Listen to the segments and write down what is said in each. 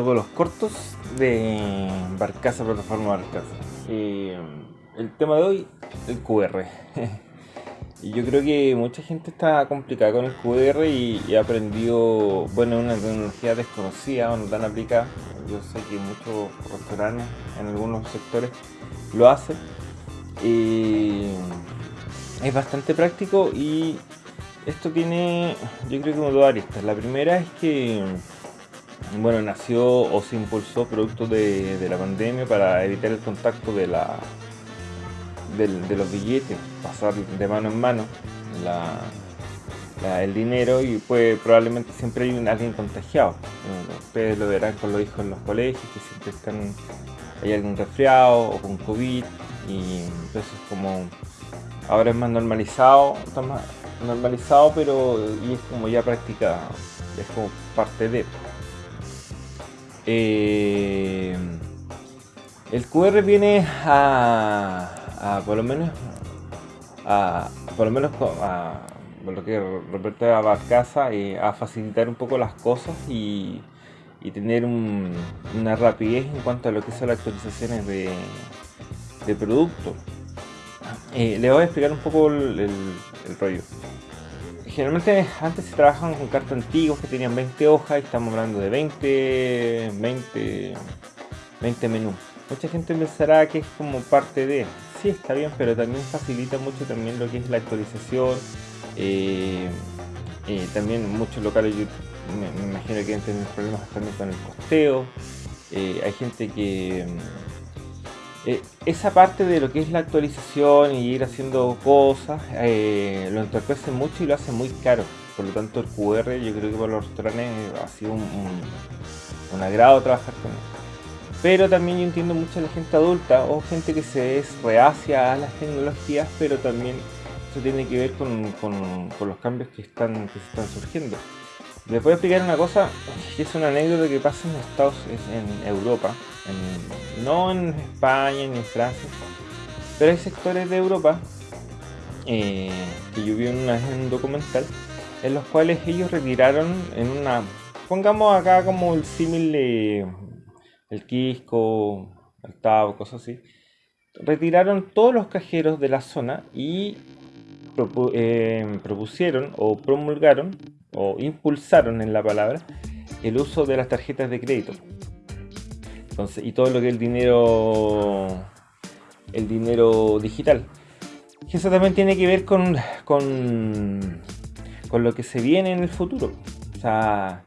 Buenas, aquí te los cortos de Barcaza, plataforma Barcaza. Eh, el tema de hoy, el QR. yo creo que mucha gente está complicada con el QR y, ha aprendido, bueno, una tecnología desconocida o no tan aplicada. Yo sé que muchos restaurantes en algunos sectores lo hacen. es bastante práctico y esto tiene, yo creo que dos aristas. La primera es que bueno, nació o se impulsó producto de, la pandemia para evitar el contacto de, la, de, los billetes, pasar de mano en mano el dinero y pues probablemente siempre hay alguien contagiado. Ustedes lo verán con los hijos en los colegios, que siempre están, hay algún resfriado o con COVID y entonces como ahora es más normalizado, está más normalizado pero y es como ya práctica, es como parte de eh, el QR viene a, por lo menos a, por lo menos a, lo que respecta a Barcaza eh, a facilitar un poco las cosas y, tener una rapidez en cuanto a lo que son las actualizaciones de, de producto. Eh, le voy a explicar un poco el rollo generalmente antes se trabajaban con cartas antiguas que tenían 20 hojas y estamos hablando de 20, 20, 20 menús. Mucha gente pensará que es como parte de, sí está bien, pero también facilita mucho también lo que es la actualización. Eh, eh, también muchos locales me, imagino que tener problemas también con el costeo. Eh, hay gente que eh, esa parte de lo que es la actualización y ir haciendo cosas eh, lo entorpece mucho y lo hace muy caro. Por lo tanto el QR yo creo que para los restaurantes ha sido un, agrado trabajar con él pero también yo entiendo mucho a la gente adulta o gente que se es reacia a las tecnologías pero también eso tiene que ver con, los cambios que están que se están surgiendo les voy a explicar una cosa que es una anécdota que pasa en Estados en Europa no en España ni en Francia, pero hay sectores de Europa eh, que yo vi en, un documental en los cuales ellos retiraron en una, pongamos acá como el símil de el Quisco, el Tavo, cosas así, retiraron todos los cajeros de la zona y eh, propusieron o promulgaron o impulsaron en la palabra el uso de las tarjetas de crédito y todo lo que el dinero el dinero digital. Que eso también tiene que ver con, con, con lo que se viene en el futuro. O sea,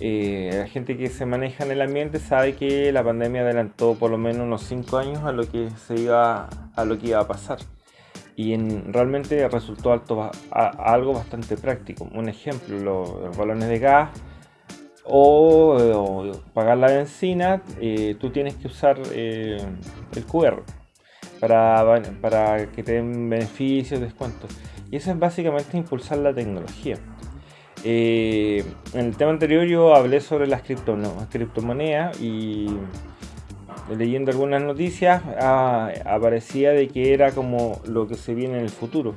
eh, la gente que se maneja en el ambiente sabe que la pandemia adelantó por lo menos unos 5 años a lo que se iba a lo que iba a pasar y en, realmente resultó alto, algo bastante práctico. Un ejemplo, los balones de gas o, pagar la benzina, eh, tú tienes que usar eh, el QR para, para que te den beneficios, descuentos. Y eso es básicamente impulsar la tecnología. Eh, en el tema anterior yo hablé sobre las criptomonedas y leyendo algunas noticias ah, aparecía de que era como lo que se viene en el futuro.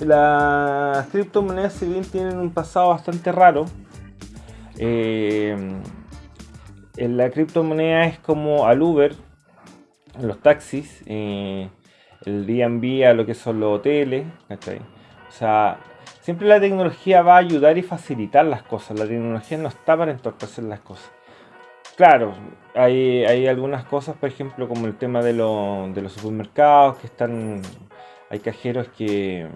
Las criptomonedas si bien tienen un pasado bastante raro, eh, la criptomoneda es como al Uber, los taxis, eh, el Airbnb a lo que son los hoteles, O sea, siempre la tecnología va a ayudar y facilitar las cosas, la tecnología no está para entorpecer las cosas. Claro, hay, algunas cosas, por ejemplo, como el tema de, los supermercados, que están, hay cajeros que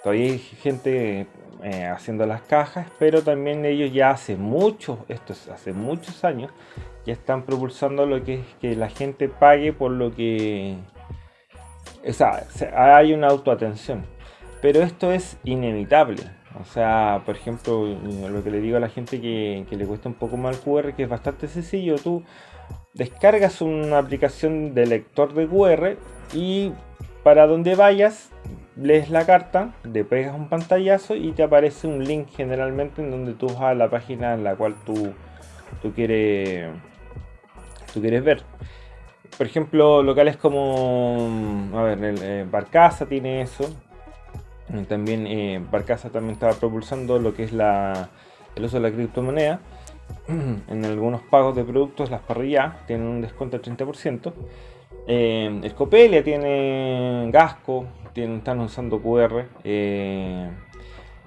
todavía hay gente eh, haciendo las cajas, pero también ellos ya hace mucho, esto es hace muchos años, ya están propulsando lo que es que la gente pague por lo que... O sea, hay una autoatención. Pero esto es inevitable. O sea, por ejemplo, lo que le digo a la gente que, le cuesta un poco más el QR, que es bastante sencillo. Tú descargas una aplicación de lector de QR y para donde vayas, lees la carta, le pegas un pantallazo y te aparece un link generalmente en donde tú vas a la página en la cual tú, tú, quieres, tú quieres ver. Por ejemplo, locales como, a ver, el, eh, Barcaza tiene eso, también eh, Barcaza también estaba propulsando lo que es la, el uso de la criptomoneda. En algunos pagos de productos, las parrillas tienen un descuento del 30%. Eh, Escopelia tiene Gasco, tienen, están usando QR. Eh,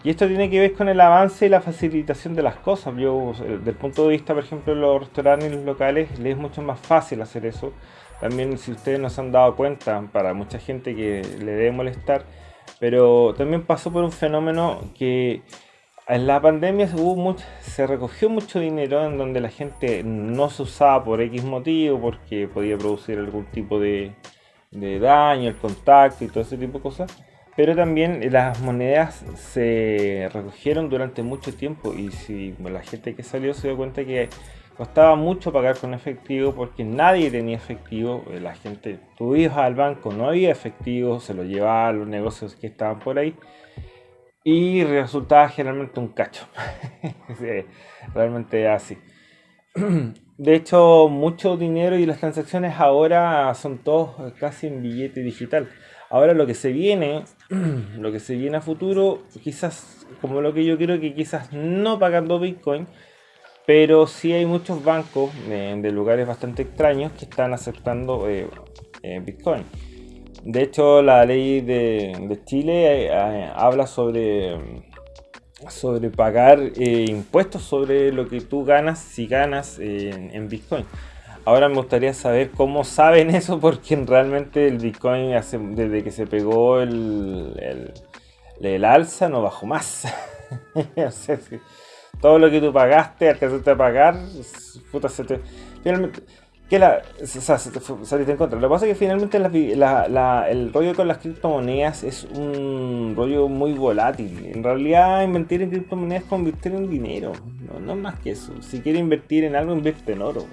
y esto tiene que ver con el avance y la facilitación de las cosas. Yo, desde el punto de vista, por ejemplo, de los restaurantes los locales, les es mucho más fácil hacer eso. También, si ustedes no se han dado cuenta, para mucha gente que le debe molestar, pero también pasó por un fenómeno que en la pandemia se recogió mucho dinero en donde la gente no se usaba por X motivo, porque podía producir algún tipo de, de daño, el contacto y todo ese tipo de cosas. Pero también las monedas se recogieron durante mucho tiempo y si la gente que salió se dio cuenta que Costaba mucho pagar con efectivo porque nadie tenía efectivo. Eh, la gente, tú ibas al banco, no había efectivo, se lo llevaba a los negocios que estaban por ahí. Y resultaba generalmente un cacho. realmente así. De hecho, mucho dinero y las transacciones ahora son todos casi en billete digital. Ahora lo que se viene, lo que se viene a futuro, quizás como lo que yo creo que quizás no pagando Bitcoin, pero sí hay muchos bancos de lugares bastante extraños que están aceptando eh, eh, Bitcoin. De hecho, la ley de, Chile eh, habla sobre, sobre pagar impuestos sobre lo que tú ganas si ganas en Bitcoin. Ahora me gustaría saber cómo saben eso, porque realmente el Bitcoin desde que se pegó el, el, alza no bajó más. todo lo que tú pagaste, alcanzaste a pagar, puta, se te, finalmente, que la, o sea, se te saliste en contra. Lo que pasa es que finalmente el rollo con las criptomonedas es un rollo muy volátil. En realidad, invertir en criptomonedas es convertir en dinero, no, no más que eso. Si quieres invertir en algo, invierte en oro.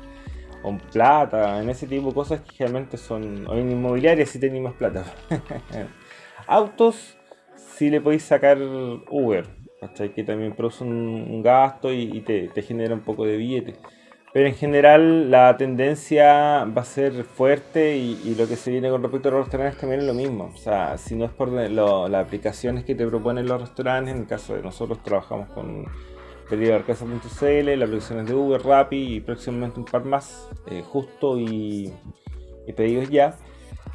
o en plata, en ese tipo de cosas que realmente son. O en inmobiliarias si tenéis más plata. Autos, si le podéis sacar Uber que también produce un, gasto y, te, genera un poco de billete. Pero en general la tendencia va a ser fuerte y, lo que se viene con respecto a los restaurantes también es lo mismo. O sea, si no es por las aplicaciones que te proponen los restaurantes, en el caso de nosotros trabajamos con pedidoarcasa.cl, las aplicaciones de Uber, Rappi y próximamente un par más, eh, justo y, y, pedidos ya.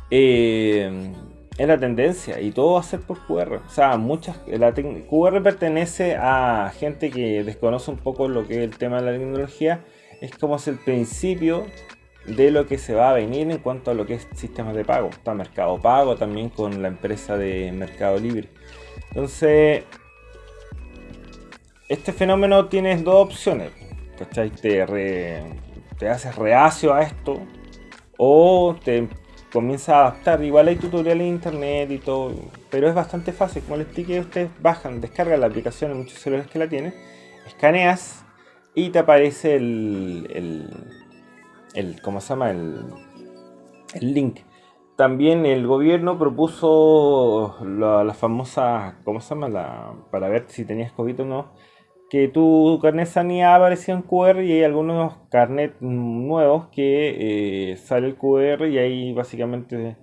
Eh, es la tendencia y todo va a ser por QR. O sea, muchas, la QR pertenece a gente que desconoce un poco lo que es el tema de la tecnología. Es como es el principio de lo que se va a venir en cuanto a lo que es sistemas de pago. Está Mercado Pago también con la empresa de Mercado Libre. Entonces, este fenómeno tiene dos opciones. Te haces reacio a esto o te comienza a adaptar. Igual hay tutoriales en internet y todo, pero es bastante fácil. Como les expliqué, ustedes bajan, descargan la aplicación en muchos celulares que la tienen, escaneas y te aparece el, el, ¿cómo se llama? El, el link. También el gobierno propuso la, la famosa, ¿cómo se llama? La, para ver si tenías COVID o no que tu carnet sanidad aparecía en QR y hay algunos carnet nuevos que eh, sale el QR y ahí básicamente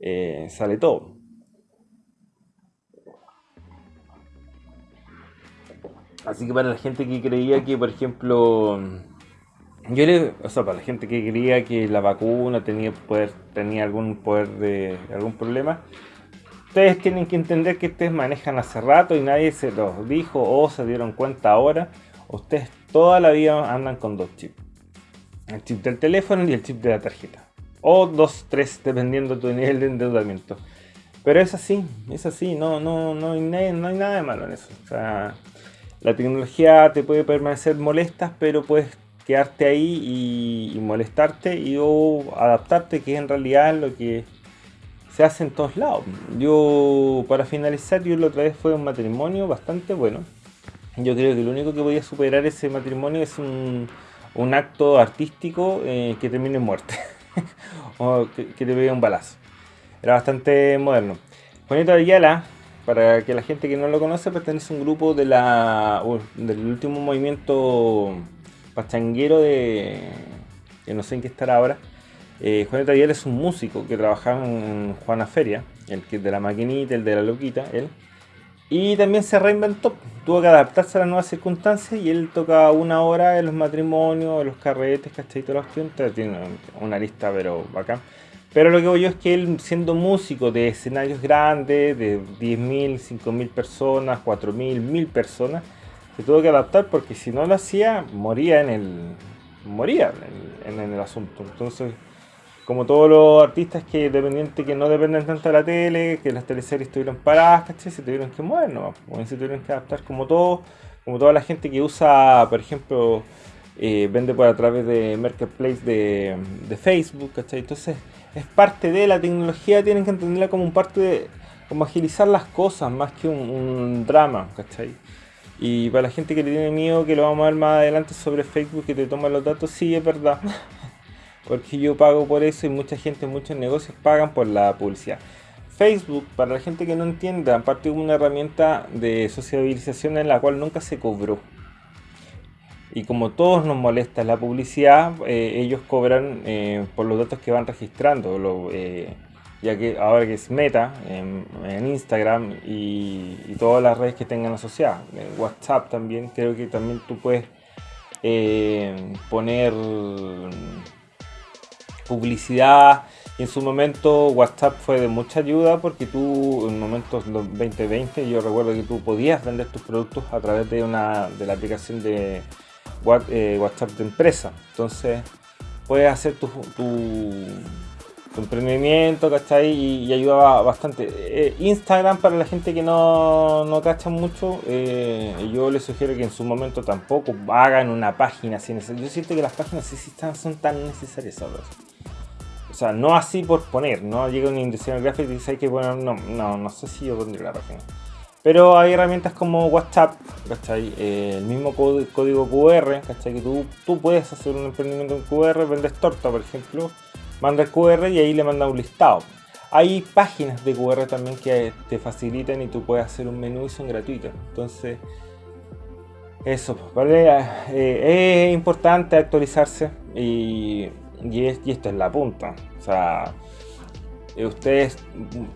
eh, sale todo. Así que para la gente que creía que, por ejemplo, yo le, o sea, para la gente que creía que la vacuna tenía poder, tenía algún poder de algún problema, ustedes tienen que entender que ustedes manejan hace rato y nadie se los dijo o se dieron cuenta ahora. Ustedes toda la vida andan con dos chips. El chip del teléfono y el chip de la tarjeta. O dos, tres, dependiendo de tu nivel de endeudamiento. Pero es así, es así, no, no, no, hay, nada de malo en eso. O sea, la tecnología te puede permanecer molesta, pero puedes quedarte ahí y, molestarte y o adaptarte, que en realidad es lo que se hace en todos lados. Yo, para finalizar, yo la otra vez fue un matrimonio bastante bueno. Yo creo que lo único que podía superar ese matrimonio es un, un acto artístico eh, que termine en muerte. o que, te pegue un balazo. Era bastante moderno. Juanito Ayala, para que la gente que no lo conoce, pertenece a un grupo de la, del último movimiento pachanguero de... que no sé en qué estará ahora. Eh, Juanito es un músico que trabajaba en Juana Feria, el que de la maquinita, el de la loquita, él. Y también se reinventó, tuvo que adaptarse a las nuevas circunstancias y él toca una hora en los matrimonios, en los carretes, ¿cachai? Todas las tiene una lista pero bacán. Pero lo que voy yo es que él siendo músico de escenarios grandes, de 10.000, 5.000 personas, 4.000, 1.000 personas, se tuvo que adaptar porque si no lo hacía, moría en el, moría en el asunto. Entonces como todos los artistas que dependientes que no dependen tanto de la tele, que las teleseries estuvieron paradas, ¿cachai? Se tuvieron que mover, ¿no? se tuvieron que adaptar como todo, como toda la gente que usa, por ejemplo, eh, vende por a través de Marketplace de, de, Facebook, ¿cachai? Entonces, es parte de la tecnología, tienen que entenderla como un parte de, como agilizar las cosas, más que un, un drama, ¿cachai? Y para la gente que le tiene miedo, que lo vamos a ver más adelante sobre Facebook, que te toma los datos, sí, es verdad. Porque yo pago por eso y mucha gente, muchos negocios pagan por la publicidad. Facebook, para la gente que no entienda, aparte de una herramienta de sociabilización en la cual nunca se cobró. Y como todos nos molesta la publicidad, eh, ellos cobran eh, por los datos que van registrando. Eh, ya que ahora que es Meta, en, Instagram y, y, todas las redes que tengan asociadas. En WhatsApp también, creo que también tú puedes poner publicidad. Y en su momento WhatsApp fue de mucha ayuda porque tú en momentos 2020 yo recuerdo que tú podías vender tus productos a través de una de la aplicación de eh, WhatsApp de empresa. Entonces puedes hacer tu, emprendimiento, ¿cachai? Y, ayudaba bastante. Eh, Instagram para la gente que no, no cacha mucho, eh, yo les sugiero que en su momento tampoco hagan una página sin Yo siento que las páginas sí, sí están, son tan necesarias ahora. O sea, no así por poner, no llega un diseñador gráfico y dice hay que poner, no, no, no sé si yo pondría la página. Pero hay herramientas como WhatsApp, ¿cachai? Eh, el mismo código QR, ¿cachai? Que tú, tú puedes hacer un emprendimiento en QR, vendes torta, por ejemplo, manda el QR y ahí le manda un listado. Hay páginas de QR también que te facilitan y tú puedes hacer un menú y son gratuitas. Entonces, eso, ¿vale? Eh, es importante actualizarse y y, esto es la punta. O sea, eh, ustedes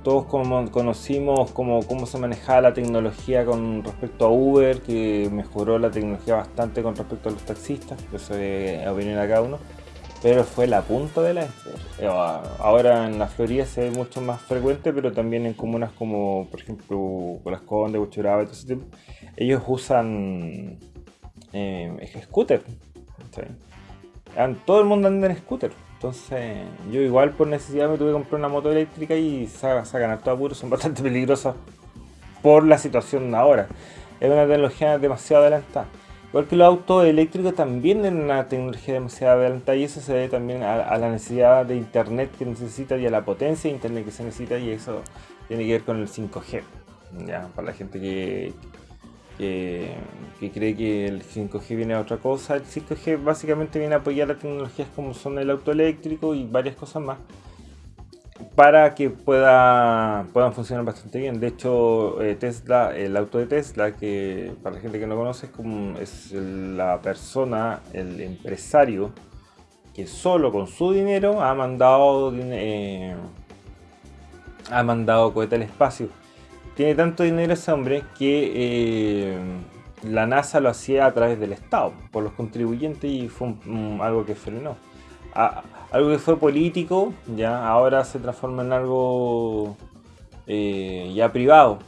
todos como conocimos cómo, cómo se manejaba la tecnología con respecto a Uber, que mejoró la tecnología bastante con respecto a los taxistas, eso es opinión de cada uno. Pero fue la punta de la eh, Ahora en la Florida se ve mucho más frecuente, pero también en comunas como, por ejemplo, Las Condes, Buchuraba todo ese tipo, ellos usan eh, scooter todo el mundo anda en scooter. Entonces, yo igual por necesidad me tuve que comprar una moto eléctrica y sacan todo apuros, son bastante peligrosas por la situación ahora. Es una tecnología demasiado adelantada. Igual que los autos eléctricos también es una tecnología demasiado adelantada y eso se debe también a, la necesidad de internet que necesita y a la potencia de internet que se necesita y eso tiene que ver con el 5G. Ya, para la gente que, que, cree que el 5G viene a otra cosa. El 5G básicamente viene a apoyar las tecnologías como son el auto eléctrico y varias cosas más para que pueda, puedan funcionar bastante bien. De hecho, eh, Tesla, el auto de Tesla, que para la gente que no conoce es la persona, el empresario, que solo con su dinero ha mandado, eh, ha mandado cohete al espacio tiene tanto dinero ese hombre que eh, la NASA lo hacía a través del Estado, por los contribuyentes y fue algo que frenó. algo que fue político, ya ahora se transforma en algo eh, ya privado.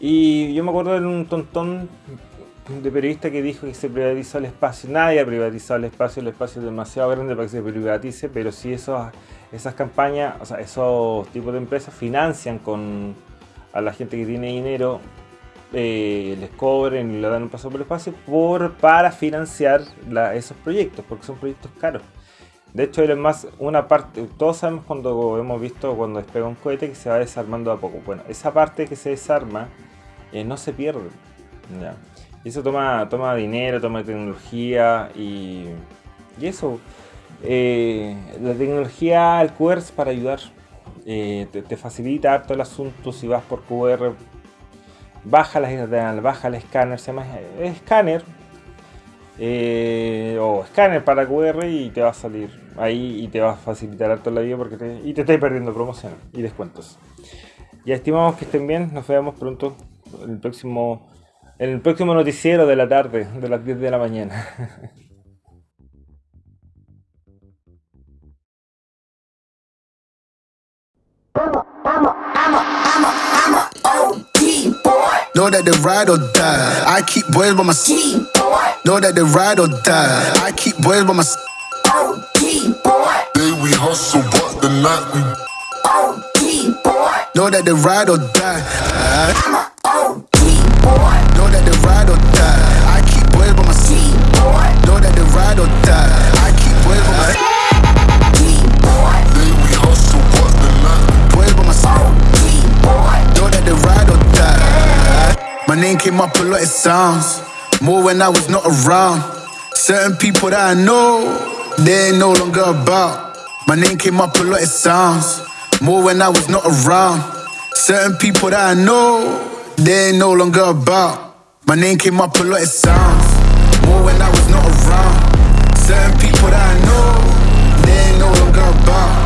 Y yo me acuerdo de un tontón de periodista que dijo que se privatizó el espacio. Nadie ha privatizado el espacio, el espacio es demasiado grande para que se privatice, pero si esos, esas campañas, o sea, esos tipos de empresas financian con a la gente que tiene dinero eh, les cobren y le dan un paso por el espacio por, para financiar esos proyectos, porque son proyectos caros. De hecho, es más una parte. Todos sabemos cuando hemos visto cuando despega un cohete que se va desarmando a poco. Bueno, esa parte que se desarma eh, no se pierde. Y eso toma, toma dinero, toma tecnología y, y eso. Eh, la tecnología, el QR es para ayudar. Eh, te, facilita harto el asunto si vas por QR. Baja la baja el escáner, se llama escáner, eh, o escáner para QR y te va a salir ahí y te va a facilitar harto la vida porque te, y te estás perdiendo promociones y descuentos. Ya estimamos que estén bien, nos vemos pronto el próximo, en el próximo noticiero de la tarde, de las 10 de la mañana. Know that they ride or die. I keep boys by my side. Know that they ride or die. I keep boys by my side. OD boy, day we hustle, but the night we. OP, boy. Know that they ride or die. Name came up a lot of sounds, more when I was not around. Certain people that I know, they ain't no longer about. My name came up a lot of sounds, more when I was not around. Certain people that I know, they ain't no longer about. My name came up a lot of sounds, more when I was not around. Certain people that I know, they ain't no longer about.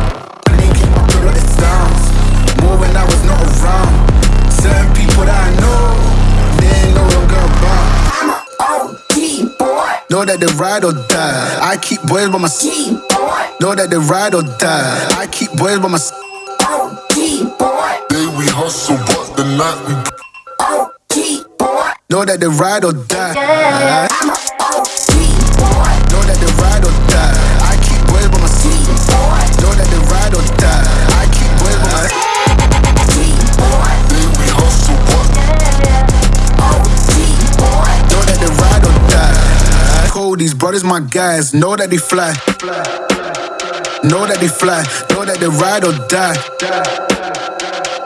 Know that they ride or die. I keep boys by my side. Know that they ride or die. I keep boys by my side. O.G. Oh, boy, day we hustle, but the night we. Oh, O.T. boy. Know that they ride or die. My guys. Know that they fly. Know that they fly. Know that they ride or die.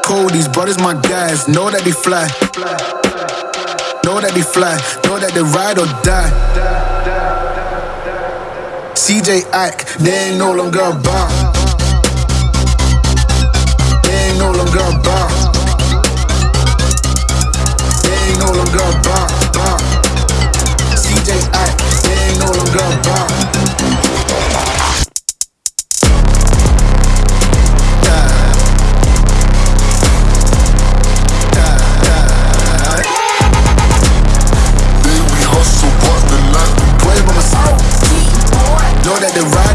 Cold, these brothers my guys. Know that they fly. Know that they fly. Know that they ride or die. CJ Ike, they ain't no longer about. At the right